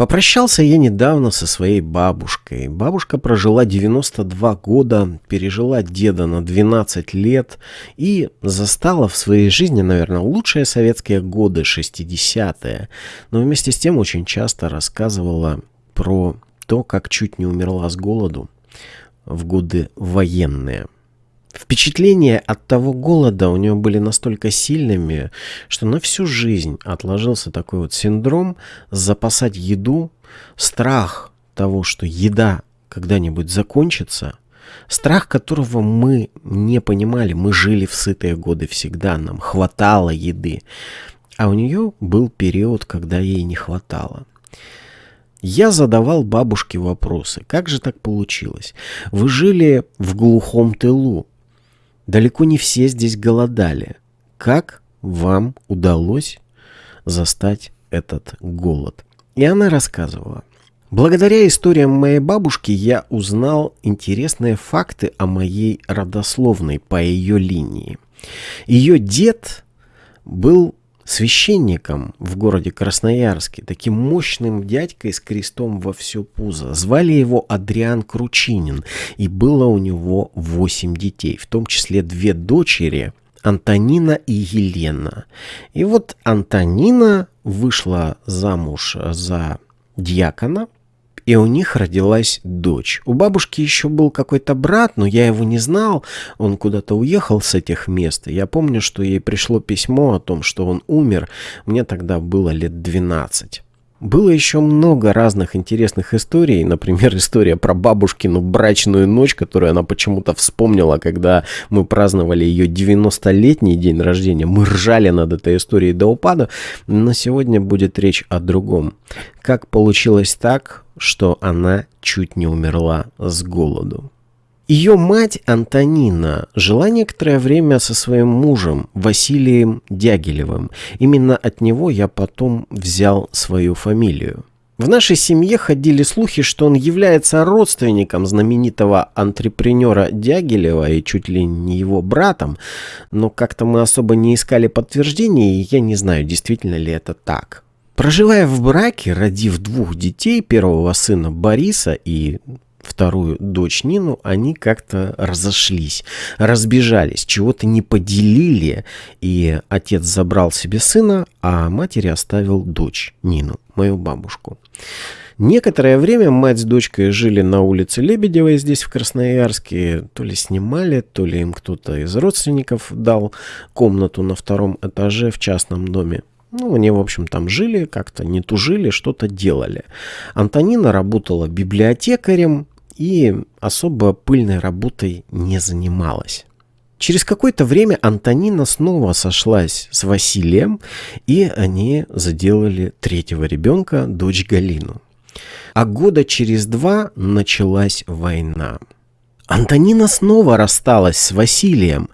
Попрощался я недавно со своей бабушкой. Бабушка прожила 92 года, пережила деда на 12 лет и застала в своей жизни, наверное, лучшие советские годы, 60-е. Но вместе с тем очень часто рассказывала про то, как чуть не умерла с голоду в годы военные. Впечатления от того голода у него были настолько сильными, что на всю жизнь отложился такой вот синдром запасать еду, страх того, что еда когда-нибудь закончится, страх которого мы не понимали, мы жили в сытые годы всегда, нам хватало еды, а у нее был период, когда ей не хватало. Я задавал бабушке вопросы. Как же так получилось? Вы жили в глухом тылу, Далеко не все здесь голодали. Как вам удалось застать этот голод? И она рассказывала. Благодаря историям моей бабушки я узнал интересные факты о моей родословной по ее линии. Ее дед был священником в городе Красноярске, таким мощным дядькой с крестом во все пузо. Звали его Адриан Кручинин, и было у него восемь детей, в том числе две дочери, Антонина и Елена. И вот Антонина вышла замуж за дьякона, и у них родилась дочь. У бабушки еще был какой-то брат, но я его не знал, он куда-то уехал с этих мест. Я помню, что ей пришло письмо о том, что он умер, мне тогда было лет 12. Было еще много разных интересных историй. Например, история про бабушкину брачную ночь, которую она почему-то вспомнила, когда мы праздновали ее 90-летний день рождения. Мы ржали над этой историей до упада. Но сегодня будет речь о другом. Как получилось так, что она чуть не умерла с голоду? Ее мать Антонина жила некоторое время со своим мужем Василием Дягилевым. Именно от него я потом взял свою фамилию. В нашей семье ходили слухи, что он является родственником знаменитого антрепренера Дягилева и чуть ли не его братом, но как-то мы особо не искали подтверждений, и я не знаю, действительно ли это так. Проживая в браке, родив двух детей, первого сына Бориса и вторую дочь Нину, они как-то разошлись, разбежались, чего-то не поделили, и отец забрал себе сына, а матери оставил дочь Нину, мою бабушку. Некоторое время мать с дочкой жили на улице Лебедевой здесь, в Красноярске. То ли снимали, то ли им кто-то из родственников дал комнату на втором этаже в частном доме. Ну, они, в общем, там жили, как-то не тужили, что-то делали. Антонина работала библиотекарем, и особо пыльной работой не занималась. Через какое-то время Антонина снова сошлась с Василием, и они заделали третьего ребенка, дочь Галину. А года через два началась война. Антонина снова рассталась с Василием,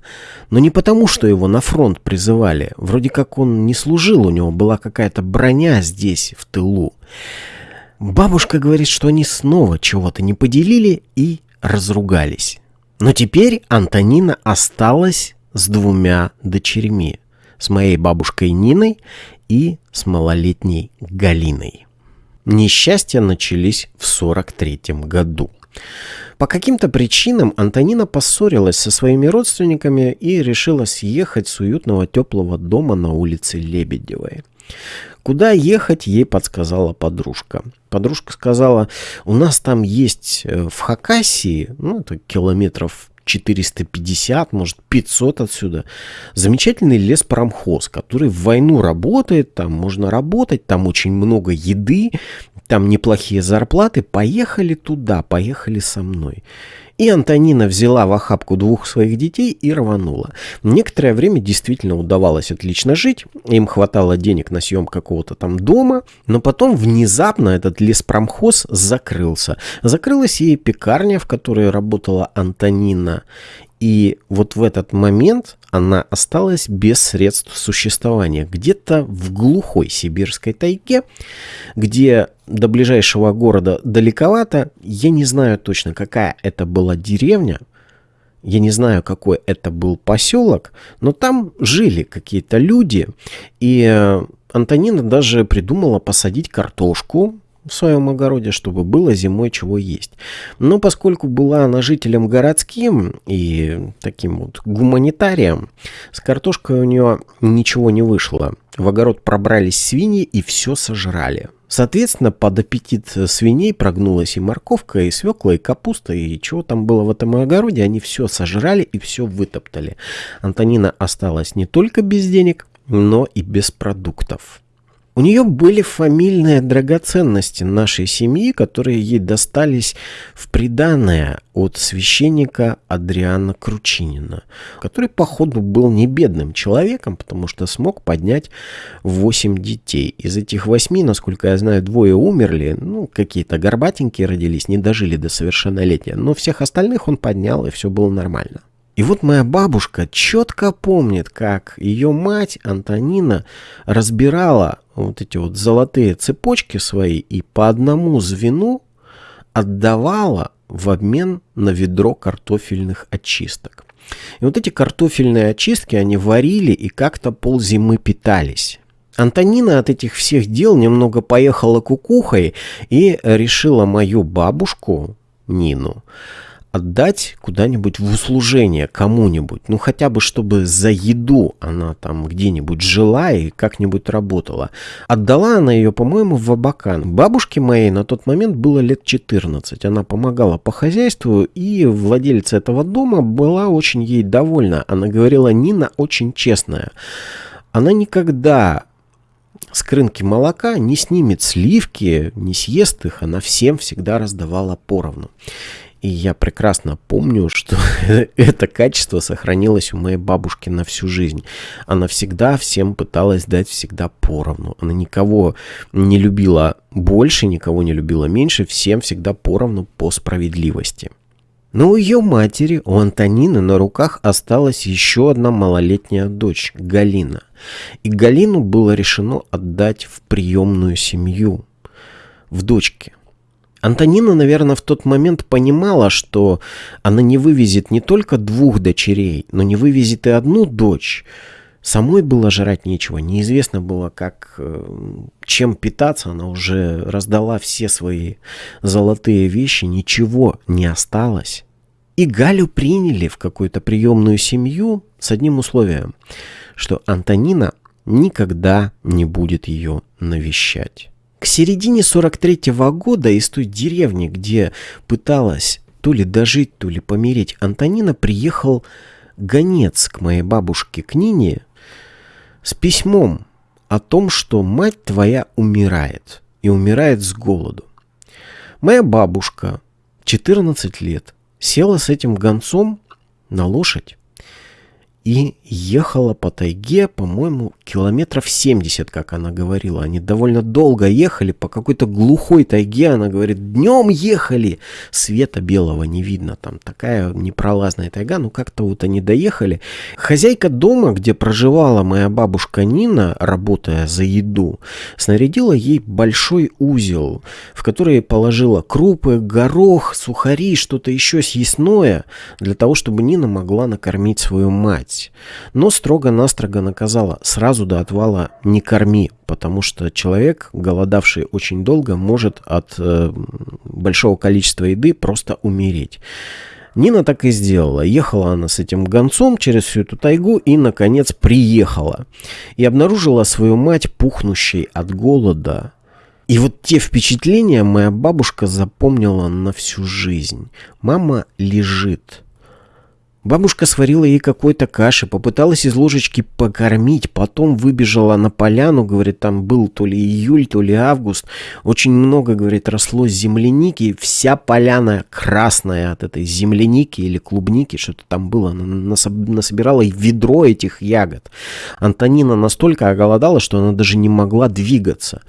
но не потому, что его на фронт призывали. Вроде как он не служил, у него была какая-то броня здесь, в тылу. Бабушка говорит, что они снова чего-то не поделили и разругались. Но теперь Антонина осталась с двумя дочерьми. С моей бабушкой Ниной и с малолетней Галиной. Несчастья начались в 43 году. По каким-то причинам Антонина поссорилась со своими родственниками и решила съехать с уютного теплого дома на улице Лебедевой. Куда ехать, ей подсказала подружка. Подружка сказала, у нас там есть э, в Хакасии, ну, это километров 450, может 500 отсюда. Замечательный леспромхоз, который в войну работает, там можно работать, там очень много еды, там неплохие зарплаты. Поехали туда, поехали со мной. И Антонина взяла в охапку двух своих детей и рванула. Некоторое время действительно удавалось отлично жить, им хватало денег на съем какого-то там дома, но потом внезапно этот леспромхоз закрылся. Закрылась и пекарня, в которой работала Антонина, и вот в этот момент она осталась без средств существования. Где-то в глухой сибирской тайге, где до ближайшего города далековато. Я не знаю точно, какая это была деревня. Я не знаю, какой это был поселок, но там жили какие-то люди. И э, Антонина даже придумала посадить картошку в своем огороде, чтобы было зимой чего есть. Но поскольку была она жителем городским и таким вот гуманитарием, с картошкой у нее ничего не вышло. В огород пробрались свиньи и все сожрали. Соответственно, под аппетит свиней прогнулась и морковка, и свекла, и капуста, и чего там было в этом огороде, они все сожрали и все вытоптали. Антонина осталась не только без денег, но и без продуктов. У нее были фамильные драгоценности нашей семьи, которые ей достались в приданное от священника Адриана Кручинина, который, походу, был не бедным человеком, потому что смог поднять восемь детей. Из этих восьми, насколько я знаю, двое умерли, ну, какие-то горбатенькие родились, не дожили до совершеннолетия, но всех остальных он поднял, и все было нормально. И вот моя бабушка четко помнит, как ее мать Антонина разбирала вот эти вот золотые цепочки свои и по одному звену отдавала в обмен на ведро картофельных очисток. И вот эти картофельные очистки они варили и как-то ползимы питались. Антонина от этих всех дел немного поехала кукухой и решила мою бабушку Нину отдать куда-нибудь в услужение кому-нибудь. Ну, хотя бы, чтобы за еду она там где-нибудь жила и как-нибудь работала. Отдала она ее, по-моему, в Абакан. Бабушке моей на тот момент было лет 14. Она помогала по хозяйству, и владельца этого дома была очень ей довольна. Она говорила, Нина очень честная. Она никогда с крынки молока не снимет сливки, не съест их, она всем всегда раздавала поровну. И я прекрасно помню, что это качество сохранилось у моей бабушки на всю жизнь. Она всегда всем пыталась дать всегда поровну. Она никого не любила больше, никого не любила меньше, всем всегда поровну по справедливости. Но у ее матери, у Антонины, на руках осталась еще одна малолетняя дочь, Галина. И Галину было решено отдать в приемную семью, в дочке. Антонина, наверное, в тот момент понимала, что она не вывезет не только двух дочерей, но не вывезет и одну дочь. Самой было жрать нечего, неизвестно было, как, э, чем питаться, она уже раздала все свои золотые вещи, ничего не осталось. И Галю приняли в какую-то приемную семью с одним условием, что Антонина никогда не будет ее навещать. К середине 43-го года из той деревни, где пыталась то ли дожить, то ли помереть, Антонина приехал гонец к моей бабушке к Нине с письмом о том, что мать твоя умирает и умирает с голоду. Моя бабушка, 14 лет, села с этим гонцом на лошадь и ехала по тайге, по-моему, километров 70, как она говорила. Они довольно долго ехали по какой-то глухой тайге. Она говорит, днем ехали, света белого не видно. Там такая непролазная тайга, ну как-то вот они доехали. Хозяйка дома, где проживала моя бабушка Нина, работая за еду, снарядила ей большой узел, в который положила крупы, горох, сухари, что-то еще съестное, для того, чтобы Нина могла накормить свою мать есть. Но строго-настрого наказала, сразу до отвала не корми, потому что человек, голодавший очень долго, может от э, большого количества еды просто умереть. Нина так и сделала. Ехала она с этим гонцом через всю эту тайгу и, наконец, приехала. И обнаружила свою мать, пухнущей от голода. И вот те впечатления моя бабушка запомнила на всю жизнь. Мама лежит. Бабушка сварила ей какой-то каши, попыталась из ложечки покормить, потом выбежала на поляну, говорит, там был то ли июль, то ли август. Очень много, говорит, росло земляники, вся поляна красная от этой земляники или клубники, что-то там было. Она насобирала ведро этих ягод. Антонина настолько оголодала, что она даже не могла двигаться.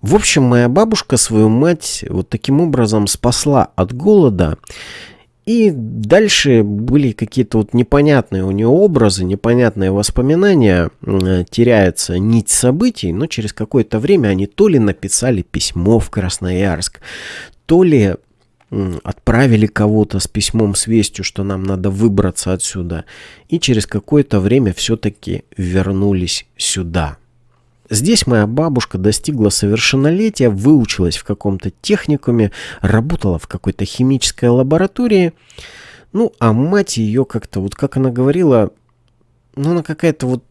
В общем, моя бабушка свою мать вот таким образом спасла от голода. И дальше были какие-то вот непонятные у нее образы, непонятные воспоминания, теряется нить событий, но через какое-то время они то ли написали письмо в Красноярск, то ли отправили кого-то с письмом с вестью, что нам надо выбраться отсюда, и через какое-то время все-таки вернулись сюда. Здесь моя бабушка достигла совершеннолетия, выучилась в каком-то техникуме, работала в какой-то химической лаборатории. Ну, а мать ее как-то, вот как она говорила, ну, она какая-то вот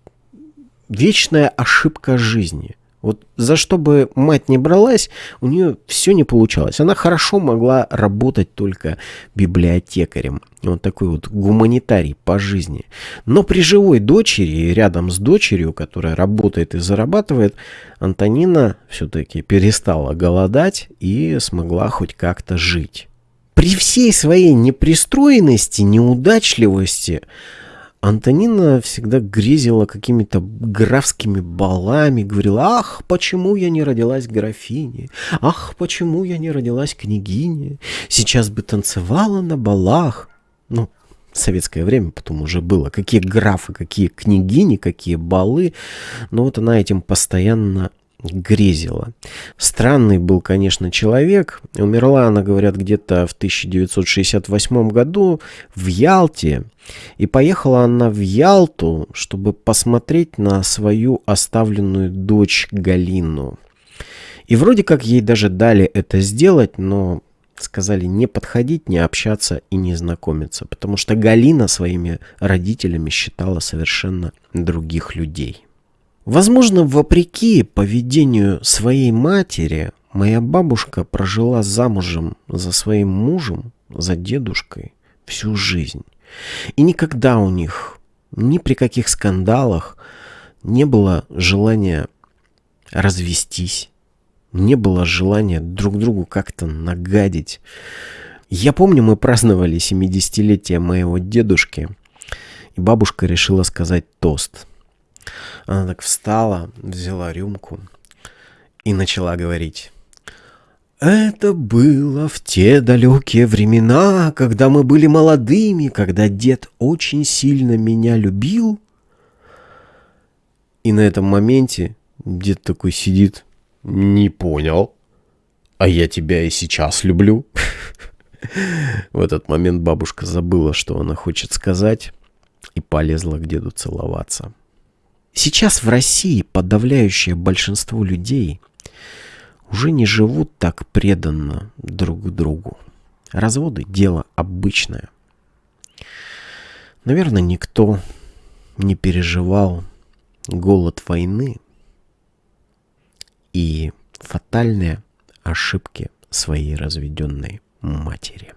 вечная ошибка жизни. Вот за что бы мать не бралась, у нее все не получалось. Она хорошо могла работать только библиотекарем. Вот такой вот гуманитарий по жизни. Но при живой дочери, рядом с дочерью, которая работает и зарабатывает, Антонина все-таки перестала голодать и смогла хоть как-то жить. При всей своей непристроенности, неудачливости, Антонина всегда грезила какими-то графскими балами, говорила, ах, почему я не родилась графиней, ах, почему я не родилась княгиней, сейчас бы танцевала на балах. Ну, советское время потом уже было, какие графы, какие княгини, какие балы, но вот она этим постоянно грезила. Странный был, конечно, человек. Умерла она, говорят, где-то в 1968 году в Ялте. И поехала она в Ялту, чтобы посмотреть на свою оставленную дочь Галину. И вроде как ей даже дали это сделать, но сказали не подходить, не общаться и не знакомиться, потому что Галина своими родителями считала совершенно других людей. Возможно, вопреки поведению своей матери, моя бабушка прожила замужем за своим мужем, за дедушкой, всю жизнь. И никогда у них, ни при каких скандалах, не было желания развестись, не было желания друг другу как-то нагадить. Я помню, мы праздновали 70-летие моего дедушки, и бабушка решила сказать тост – она так встала, взяла рюмку и начала говорить. Это было в те далекие времена, когда мы были молодыми, когда дед очень сильно меня любил. И на этом моменте дед такой сидит. Не понял. А я тебя и сейчас люблю. В этот момент бабушка забыла, что она хочет сказать, и полезла к деду целоваться. Сейчас в России подавляющее большинство людей уже не живут так преданно друг другу. Разводы – дело обычное. Наверное, никто не переживал голод войны и фатальные ошибки своей разведенной матери.